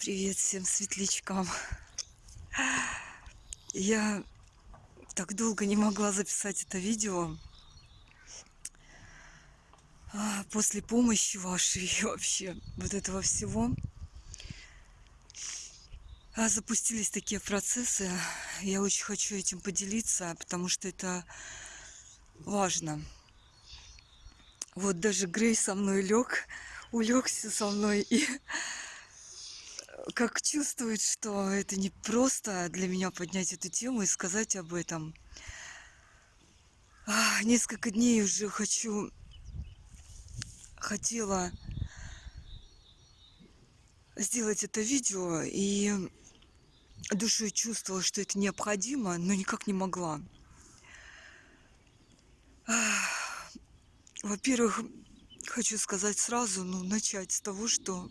Привет всем светлячкам. Я так долго не могла записать это видео. А, После помощи вашей вообще вот этого всего а, запустились такие процессы. Я очень хочу этим поделиться, потому что это важно. Вот даже Грей со мной лег, улегся со мной и как чувствует, что это не просто для меня поднять эту тему и сказать об этом. Несколько дней уже хочу, хотела сделать это видео и душой чувствовала, что это необходимо, но никак не могла. Во-первых, хочу сказать сразу, ну, начать с того, что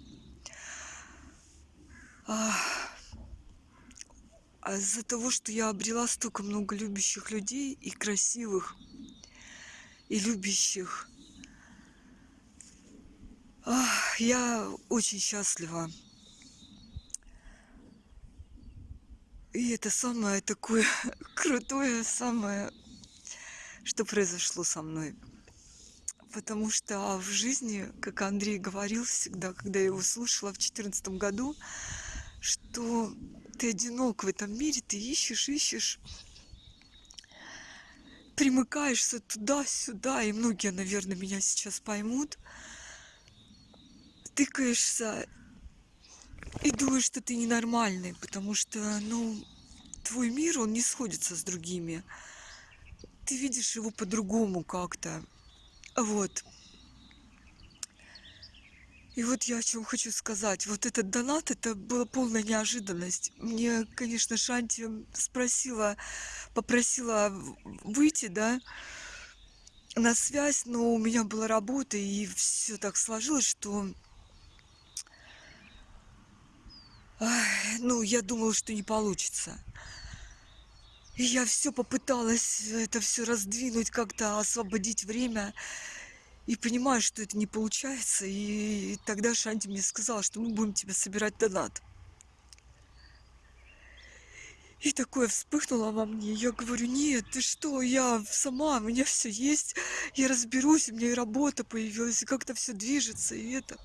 а а из-за того, что я обрела столько много любящих людей и красивых, и любящих, ах, я очень счастлива. И это самое такое крутое, самое, что произошло со мной. Потому что в жизни, как Андрей говорил всегда, когда я его слушала в четырнадцатом году, что ты одинок в этом мире, ты ищешь, ищешь, примыкаешься туда-сюда, и многие, наверное, меня сейчас поймут, тыкаешься и думаешь, что ты ненормальный, потому что, ну, твой мир, он не сходится с другими. Ты видишь его по-другому как-то. Вот. И вот я о чем хочу сказать. Вот этот донат, это была полная неожиданность. Мне, конечно, Шанти спросила, попросила выйти, да, на связь, но у меня была работа, и все так сложилось, что ну, я думала, что не получится. И я все попыталась это все раздвинуть, как-то освободить время. И понимаю, что это не получается. И тогда Шанти мне сказала, что мы будем тебе собирать донат. И такое вспыхнуло во мне. Я говорю, нет, ты что, я сама, у меня все есть, я разберусь, у меня и работа появилась, и как-то все движется, и это.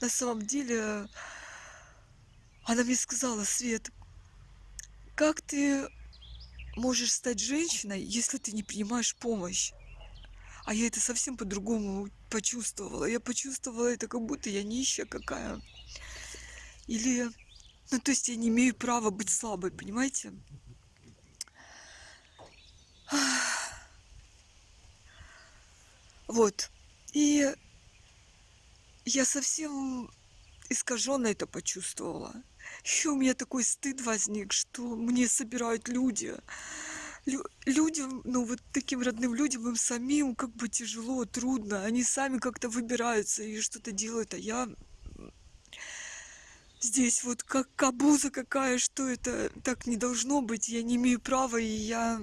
На самом деле, она мне сказала, Свет, как ты можешь стать женщиной, если ты не принимаешь помощь? А я это совсем по-другому почувствовала. Я почувствовала это, как будто я нищая какая. Или, ну, то есть я не имею права быть слабой, понимаете? Вот. И я совсем искаженно это почувствовала. Еще у меня такой стыд возник, что мне собирают люди. Лю- людям, ну вот таким родным людям, им самим как бы тяжело, трудно. Они сами как-то выбираются и что-то делают, а я здесь вот как кабуза какая, что это так не должно быть, я не имею права, и я...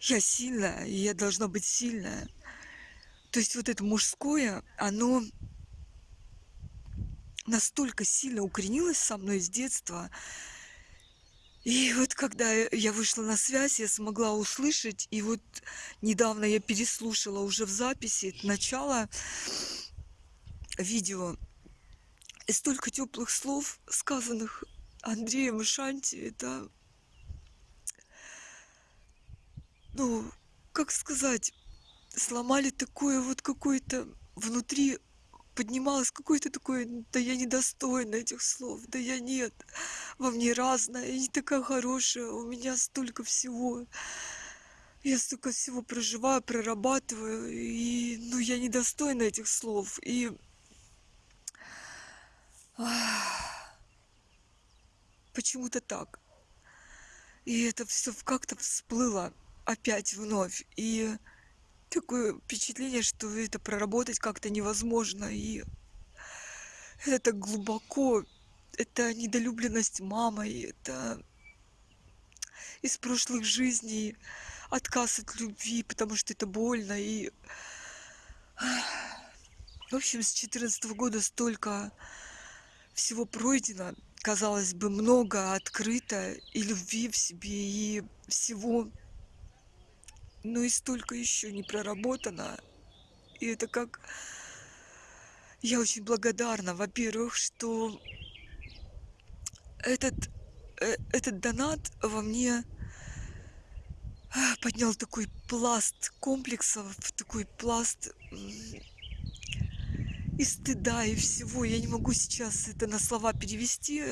Я сильная, и я должна быть сильная. То есть вот это мужское, оно настолько сильно укоренилось со мной с детства. И вот когда я вышла на связь, я смогла услышать, и вот недавно я переслушала уже в записи начало видео, и столько теплых слов, сказанных Андреем и Шанти, это, ну, как сказать, сломали такое вот какое-то внутри поднималось какое-то такое, да я недостойна этих слов, да я нет, во мне разное, я не такая хорошая, у меня столько всего, я столько всего проживаю, прорабатываю, и, ну, я недостойна этих слов, и почему-то так. И это все как-то всплыло опять вновь, и такое впечатление, что это проработать как-то невозможно. И это так глубоко. Это недолюбленность мамой, это из прошлых жизней, отказ от любви, потому что это больно. И В общем, с 14 года столько всего пройдено, казалось бы, много открыто и любви в себе, и всего, но и столько еще не проработано. И это как... Я очень благодарна, во-первых, что этот, э, этот донат во мне а, поднял такой пласт комплексов, такой пласт и стыда, и всего. Я не могу сейчас это на слова перевести.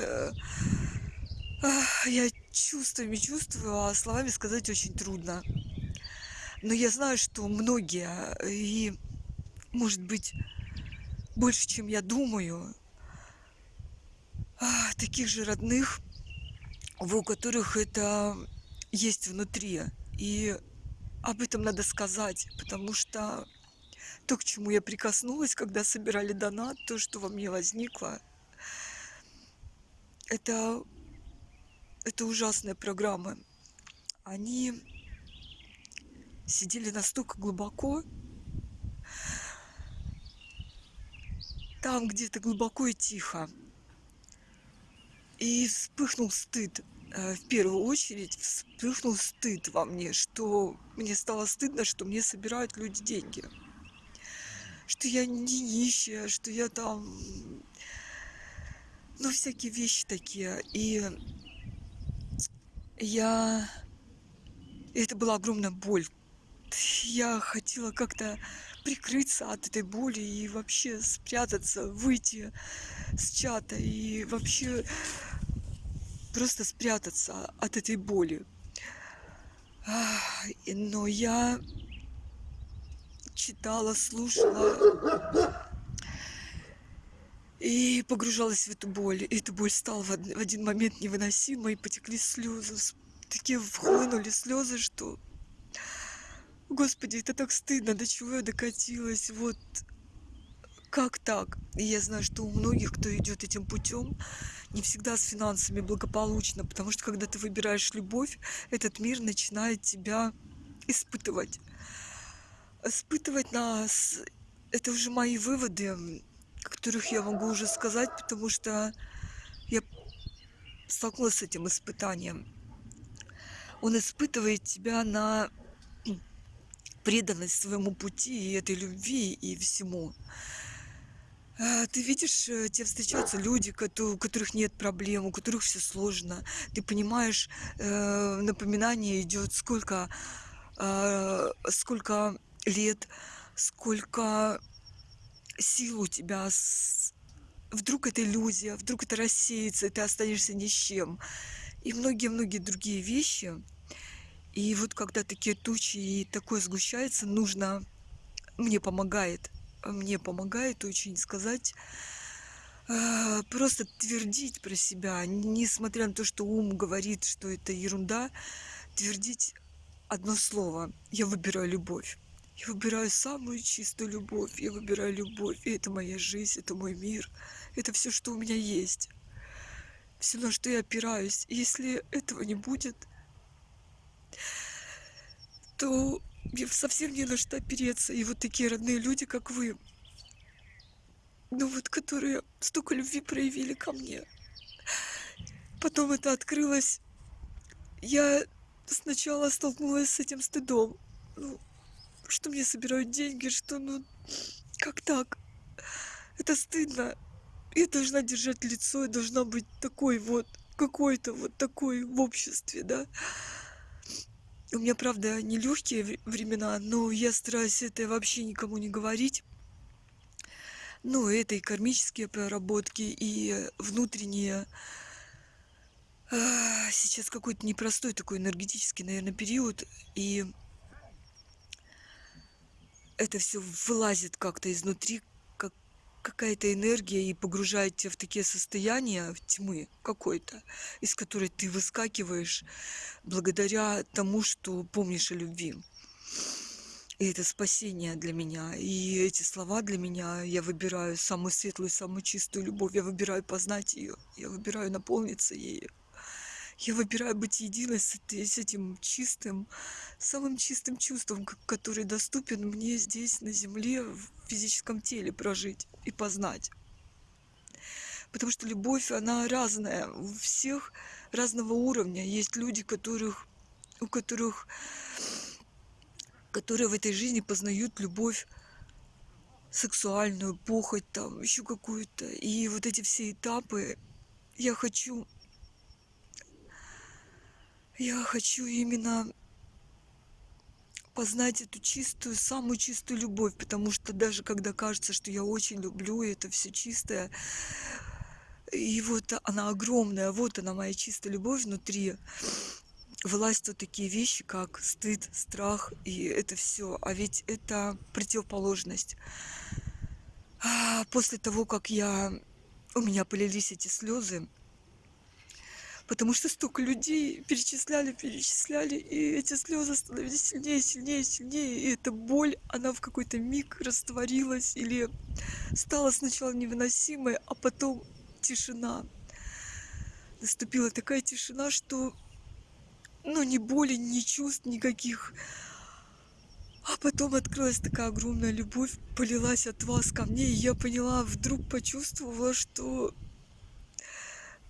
Я чувствами чувствую, а словами сказать очень трудно. Но я знаю, что многие, и, может быть, больше, чем я думаю, а, таких же родных, у которых это есть внутри. И об этом надо сказать, потому что то, к чему я прикоснулась, когда собирали донат, то, что во мне возникло, это, это ужасные программы. Они сидели настолько глубоко, там где-то глубоко и тихо. И вспыхнул стыд. Э, в первую очередь вспыхнул стыд во мне, что мне стало стыдно, что мне собирают люди деньги что я не нищая, что я там... Ну, всякие вещи такие. И я... Это была огромная боль. Я хотела как-то прикрыться от этой боли и вообще спрятаться, выйти с чата и вообще просто спрятаться от этой боли. Но я читала, слушала и погружалась в эту боль. И эта боль стала в один момент невыносимой, потекли слезы. Такие вхлынули слезы, что... Господи, это так стыдно, до чего я докатилась. Вот как так? И я знаю, что у многих, кто идет этим путем, не всегда с финансами благополучно, потому что когда ты выбираешь любовь, этот мир начинает тебя испытывать испытывать нас, это уже мои выводы, которых я могу уже сказать, потому что я столкнулась с этим испытанием. Он испытывает тебя на преданность своему пути и этой любви и всему. А, ты видишь, э, тебе встречаются люди, у которых нет проблем, у которых все сложно. Ты понимаешь, э, напоминание идет, сколько, а, сколько лет, сколько сил у тебя. Вдруг это иллюзия, вдруг это рассеется, и ты останешься ни с чем. И многие-многие другие вещи. И вот когда такие тучи и такое сгущается, нужно... Мне помогает, мне помогает очень сказать, а, просто твердить про себя, несмотря на то, что ум говорит, что это ерунда, твердить одно слово. Я выбираю любовь. Я выбираю самую чистую любовь. Я выбираю любовь. И это моя жизнь, это мой мир. Это все, что у меня есть. Все, на что я опираюсь. И если этого не будет, то совсем не на что опереться. И вот такие родные люди, как вы, ну вот, которые столько любви проявили ко мне. Потом это открылось. Я сначала столкнулась с этим стыдом. Ну, что мне собирают деньги, что ну как так? Это стыдно. Я должна держать лицо, я должна быть такой вот, какой-то вот такой в обществе, да. У меня, правда, не легкие времена, но я стараюсь это вообще никому не говорить. Ну, это и кармические проработки, и внутренние. А, сейчас какой-то непростой такой энергетический, наверное, период. И это все вылазит как-то изнутри, какая-то энергия и погружает тебя в такие состояния в тьмы какой-то, из которой ты выскакиваешь благодаря тому, что помнишь о любви. И это спасение для меня. И эти слова для меня, я выбираю самую светлую, самую чистую любовь. Я выбираю познать ее. Я выбираю наполниться ею. Я выбираю быть единой с, с этим чистым, самым чистым чувством, который доступен мне здесь, на земле, физическом теле прожить и познать. Потому что любовь, она разная. У всех разного уровня. Есть люди, которых, у которых, которые в этой жизни познают любовь сексуальную, похоть там, еще какую-то. И вот эти все этапы я хочу, я хочу именно познать эту чистую, самую чистую любовь, потому что даже когда кажется, что я очень люблю, это все чистое, и вот она огромная, вот она моя чистая любовь внутри, вылазят вот такие вещи, как стыд, страх, и это все. А ведь это противоположность. А после того, как я у меня полились эти слезы, потому что столько людей перечисляли, перечисляли, и эти слезы становились сильнее, сильнее, сильнее, и эта боль, она в какой-то миг растворилась или стала сначала невыносимой, а потом тишина. Наступила такая тишина, что ну, ни боли, ни чувств никаких. А потом открылась такая огромная любовь, полилась от вас ко мне, и я поняла, вдруг почувствовала, что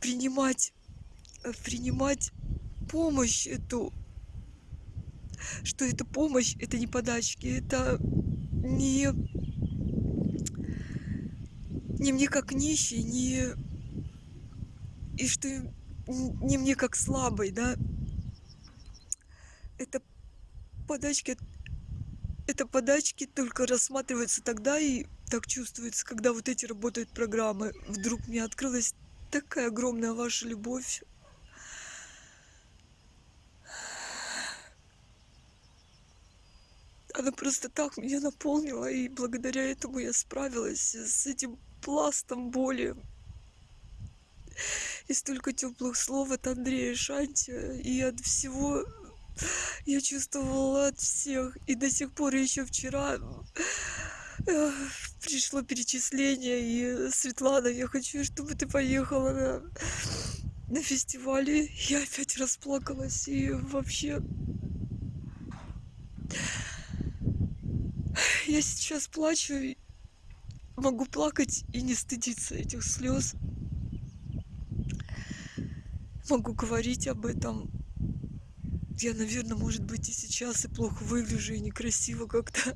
принимать, принимать помощь эту, что это помощь, это не подачки, это не, не мне как нищий, не и что не мне как слабой, да, это подачки это подачки только рассматриваются тогда и так чувствуется, когда вот эти работают программы. Вдруг мне открылась такая огромная ваша любовь. Она просто так меня наполнила, и благодаря этому я справилась с этим пластом боли. И столько теплых слов от Андрея Шанти и от всего я чувствовала от всех. И до сих пор еще вчера пришло перечисление. И Светлана, я хочу, чтобы ты поехала на, на фестивале. Я опять расплакалась. И вообще... Я сейчас плачу. Могу плакать и не стыдиться этих слез. Могу говорить об этом я, наверное, может быть, и сейчас и плохо выгляжу, и некрасиво как-то,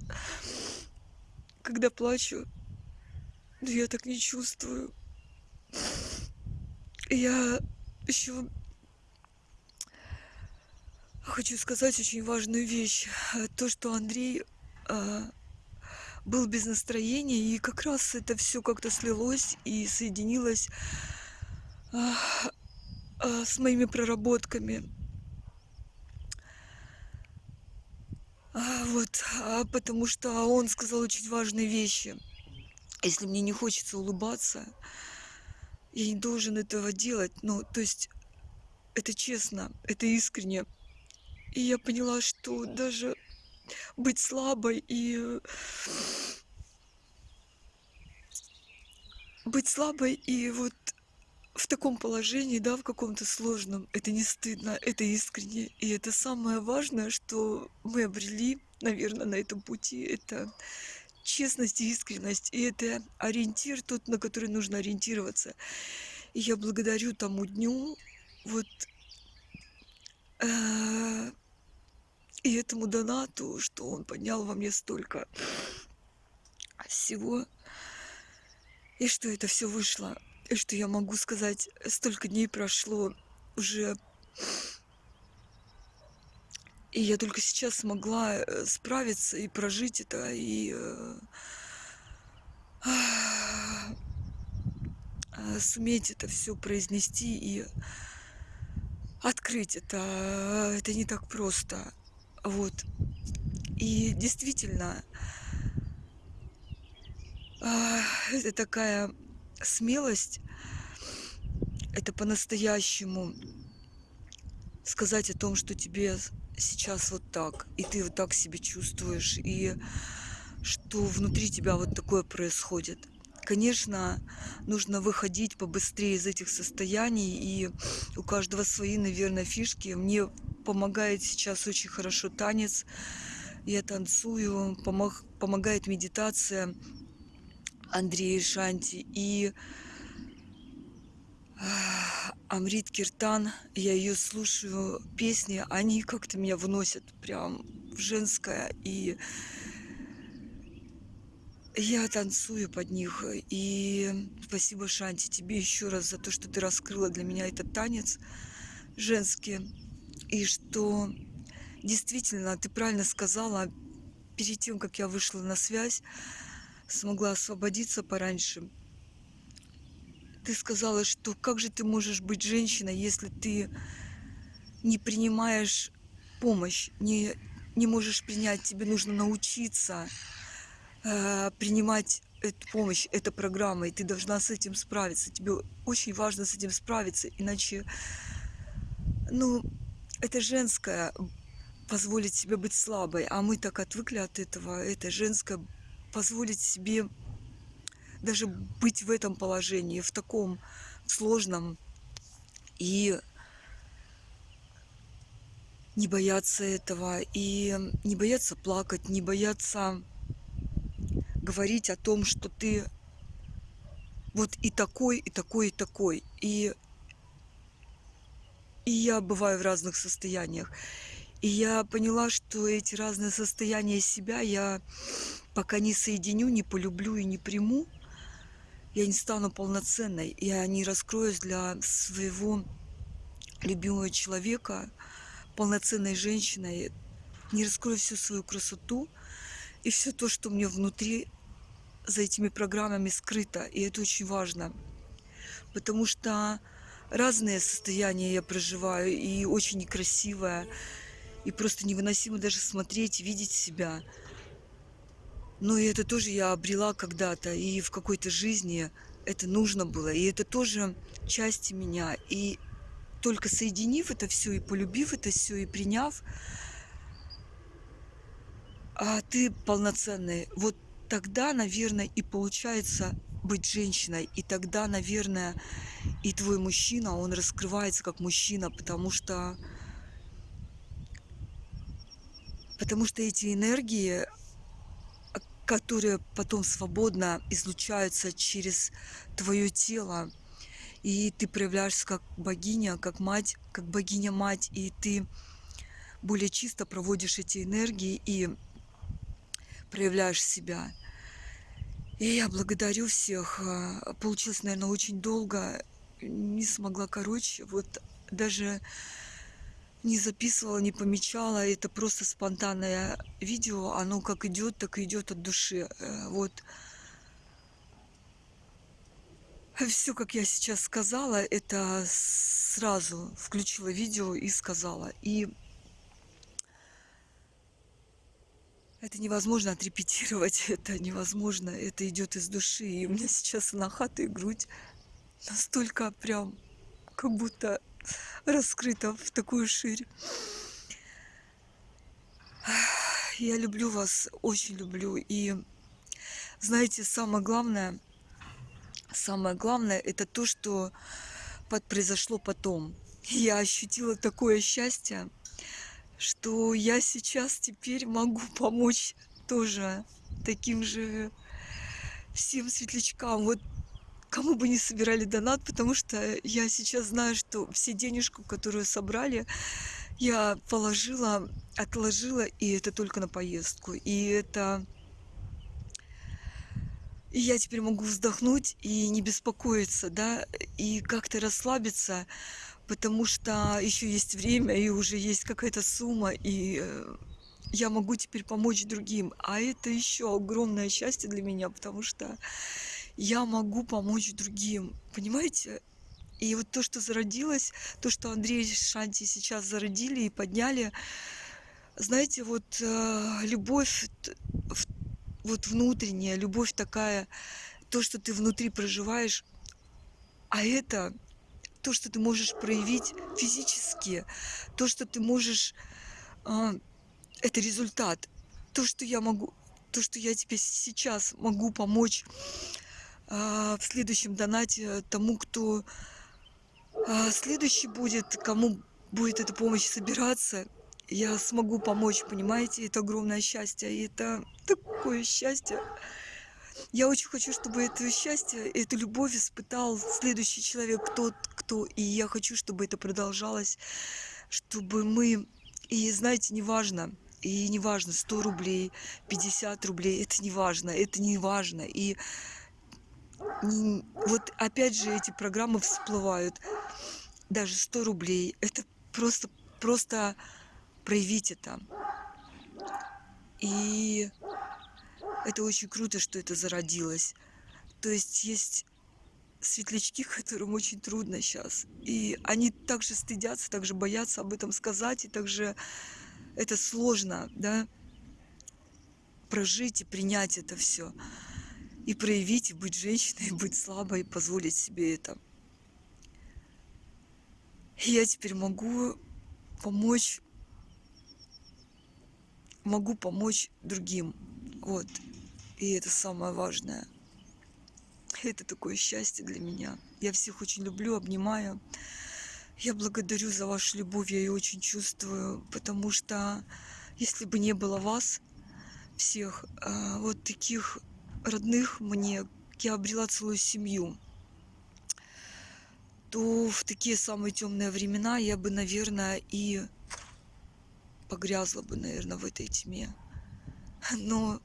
когда плачу. Но я так не чувствую. Я еще хочу сказать очень важную вещь. То, что Андрей был без настроения, и как раз это все как-то слилось и соединилось а, а, с моими проработками. А, вот, а, потому что он сказал очень важные вещи. Если мне не хочется улыбаться, я не должен этого делать. Ну, то есть, это честно, это искренне. И я поняла, что даже быть слабой и быть слабой и вот в таком положении, да, в каком-то сложном, это не стыдно, это искренне. И это самое важное, что мы обрели, наверное, на этом пути. Это честность и искренность. И это ориентир тот, на который нужно ориентироваться. И я благодарю тому дню, вот, э, и этому донату, что он поднял во мне столько всего, и что это все вышло и что я могу сказать, столько дней прошло уже. И я только сейчас смогла э, справиться и прожить это, и э, э, суметь это все произнести и открыть это. Это не так просто. Вот. И действительно, это такая смелость это по-настоящему сказать о том, что тебе сейчас вот так, и ты вот так себя чувствуешь, и что внутри тебя вот такое происходит. Конечно, нужно выходить побыстрее из этих состояний, и у каждого свои, наверное, фишки. Мне помогает сейчас очень хорошо танец. я танцую, помог, помогает медитация Андрея Шанти и Амрит Киртан, я ее слушаю, песни, они как-то меня выносят прям в женское, и я танцую под них. И спасибо, Шанти, тебе еще раз за то, что ты раскрыла для меня этот танец женский. И что действительно, ты правильно сказала, перед тем, как я вышла на связь, смогла освободиться пораньше – ты сказала, что как же ты можешь быть женщиной, если ты не принимаешь помощь, не, не можешь принять, тебе нужно научиться э, принимать эту помощь, эта программа, и ты должна с этим справиться. Тебе очень важно с этим справиться, иначе, ну, это женское позволить себе быть слабой, а мы так отвыкли от этого, это женское позволить себе даже быть в этом положении, в таком сложном, и не бояться этого, и не бояться плакать, не бояться говорить о том, что ты вот и такой, и такой, и такой. И, и я бываю в разных состояниях. И я поняла, что эти разные состояния себя я пока не соединю, не полюблю и не приму, я не стану полноценной, я не раскроюсь для своего любимого человека, полноценной женщиной, не раскрою всю свою красоту и все то, что мне внутри за этими программами скрыто. И это очень важно, потому что разные состояния я проживаю, и очень некрасивое, и просто невыносимо даже смотреть, видеть себя – но и это тоже я обрела когда-то, и в какой-то жизни это нужно было, и это тоже части меня. И только соединив это все, и полюбив это все, и приняв, а ты полноценный. Вот тогда, наверное, и получается быть женщиной. И тогда, наверное, и твой мужчина, он раскрывается как мужчина, потому что потому что эти энергии, которые потом свободно излучаются через твое тело. И ты проявляешься как богиня, как мать, как богиня-мать, и ты более чисто проводишь эти энергии и проявляешь себя. И я благодарю всех. Получилось, наверное, очень долго. Не смогла короче. Вот даже не записывала, не помечала. Это просто спонтанное видео. Оно как идет, так и идет от души. Э, вот. Все, как я сейчас сказала, это сразу включила видео и сказала. И это невозможно отрепетировать, это невозможно, это идет из души. И у меня сейчас на хату и грудь настолько прям, как будто раскрыта в такую ширь. Я люблю вас, очень люблю. И знаете, самое главное, самое главное, это то, что произошло потом. Я ощутила такое счастье, что я сейчас теперь могу помочь тоже таким же всем светлячкам. Вот кому бы не собирали донат, потому что я сейчас знаю, что все денежку, которую собрали, я положила, отложила, и это только на поездку. И это... И я теперь могу вздохнуть и не беспокоиться, да, и как-то расслабиться, потому что еще есть время, и уже есть какая-то сумма, и э, я могу теперь помочь другим. А это еще огромное счастье для меня, потому что я могу помочь другим. Понимаете? И вот то, что зародилось, то, что Андрей и Шанти сейчас зародили и подняли, знаете, вот э, любовь, вот внутренняя, любовь такая, то, что ты внутри проживаешь, а это то, что ты можешь проявить физически, то, что ты можешь, э, это результат. То, что я могу, то, что я тебе сейчас могу помочь а, в следующем донате тому, кто а, следующий будет, кому будет эта помощь собираться. я смогу помочь, понимаете, это огромное счастье, и это такое счастье. Я очень хочу, чтобы это счастье, эту любовь испытал следующий человек, тот, кто, и я хочу, чтобы это продолжалось, чтобы мы, и знаете, неважно, и неважно, 100 рублей, 50 рублей, это неважно, это неважно, и вот опять же эти программы всплывают, даже 100 рублей, это просто, просто проявить это. И это очень круто, что это зародилось. То есть есть светлячки, которым очень трудно сейчас. И они также стыдятся, также боятся об этом сказать, и также это сложно, да, прожить и принять это все. И проявить, и быть женщиной, и быть слабой, и позволить себе это. И я теперь могу помочь, могу помочь другим. Вот. И это самое важное. Это такое счастье для меня. Я всех очень люблю, обнимаю. Я благодарю за вашу любовь, я ее очень чувствую, потому что если бы не было вас, всех, а, вот таких родных мне, я обрела целую семью, то в такие самые темные времена я бы, наверное, и погрязла бы, наверное, в этой тьме. Но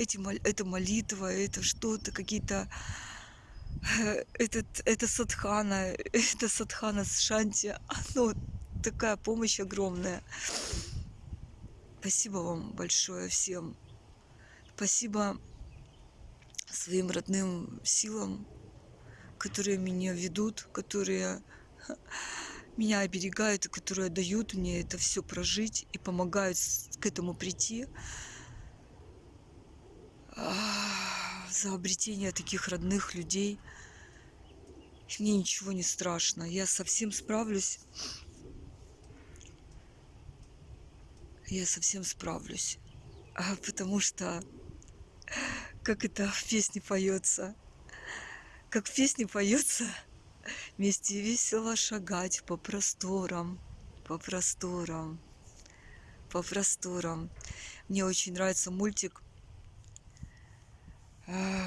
эти, это молитва, это что-то, какие-то Э, этот, это садхана, это садхана с шанти, оно такая помощь огромная. Спасибо вам большое всем. Спасибо своим родным силам, которые меня ведут, которые меня оберегают и которые дают мне это все прожить и помогают к этому прийти за обретение таких родных людей. Мне ничего не страшно. Я совсем справлюсь. Я совсем справлюсь. А, потому что, как это в песне поется, как в песне поется, вместе весело шагать по просторам, по просторам, по просторам. Мне очень нравится мультик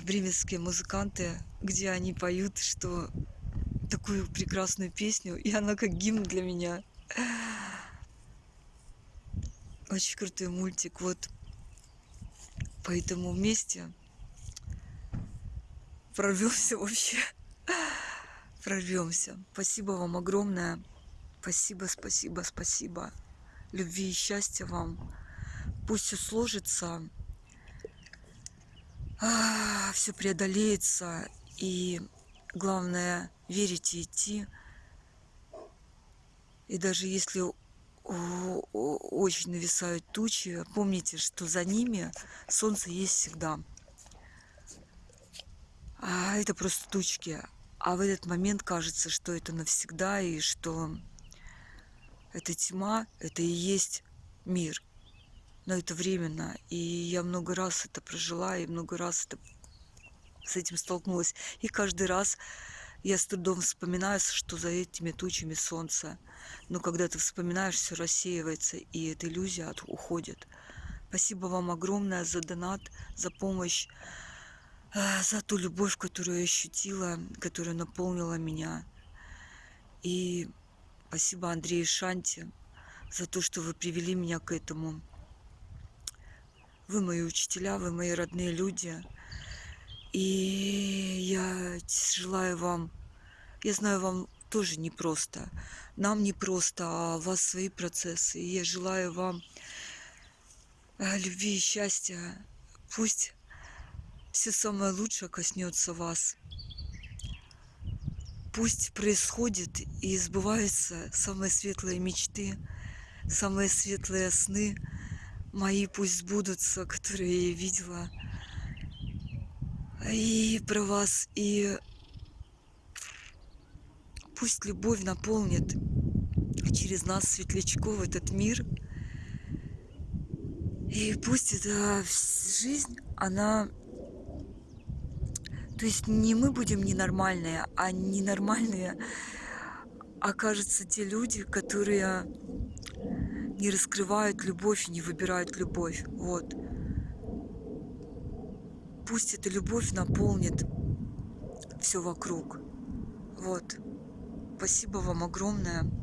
бременские музыканты, где они поют, что такую прекрасную песню, и она как гимн для меня. Очень крутой мультик. Вот поэтому вместе прорвемся вообще. Прорвемся. Спасибо вам огромное. Спасибо, спасибо, спасибо. Любви и счастья вам. Пусть все сложится а, все преодолеется, и главное верить и идти. И даже если очень нависают тучи, помните, что за ними солнце есть всегда. А это просто тучки. А в этот момент кажется, что это навсегда, и что эта тьма, это и есть мир но это временно. И я много раз это прожила, и много раз это, с этим столкнулась. И каждый раз я с трудом вспоминаю, что за этими тучами солнце. Но когда ты вспоминаешь, все рассеивается, и эта иллюзия уходит. Спасибо вам огромное за донат, за помощь, э, за ту любовь, которую я ощутила, которая наполнила меня. И спасибо Андрею Шанти за то, что вы привели меня к этому. Вы мои учителя, вы мои родные люди. И я желаю вам, я знаю, вам тоже непросто. Нам непросто, а у вас свои процессы. И я желаю вам э, любви и счастья. Пусть все самое лучшее коснется вас. Пусть происходит и сбываются самые светлые мечты, самые светлые сны – мои пусть сбудутся, которые я видела. И про вас, и пусть любовь наполнит через нас, светлячков, этот мир. И пусть эта жизнь, она... То есть не мы будем ненормальные, а ненормальные окажутся те люди, которые не раскрывают любовь и не выбирают любовь. Вот. Пусть эта любовь наполнит все вокруг. Вот. Спасибо вам огромное.